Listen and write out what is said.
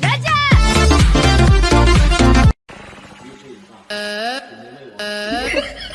再见。呃。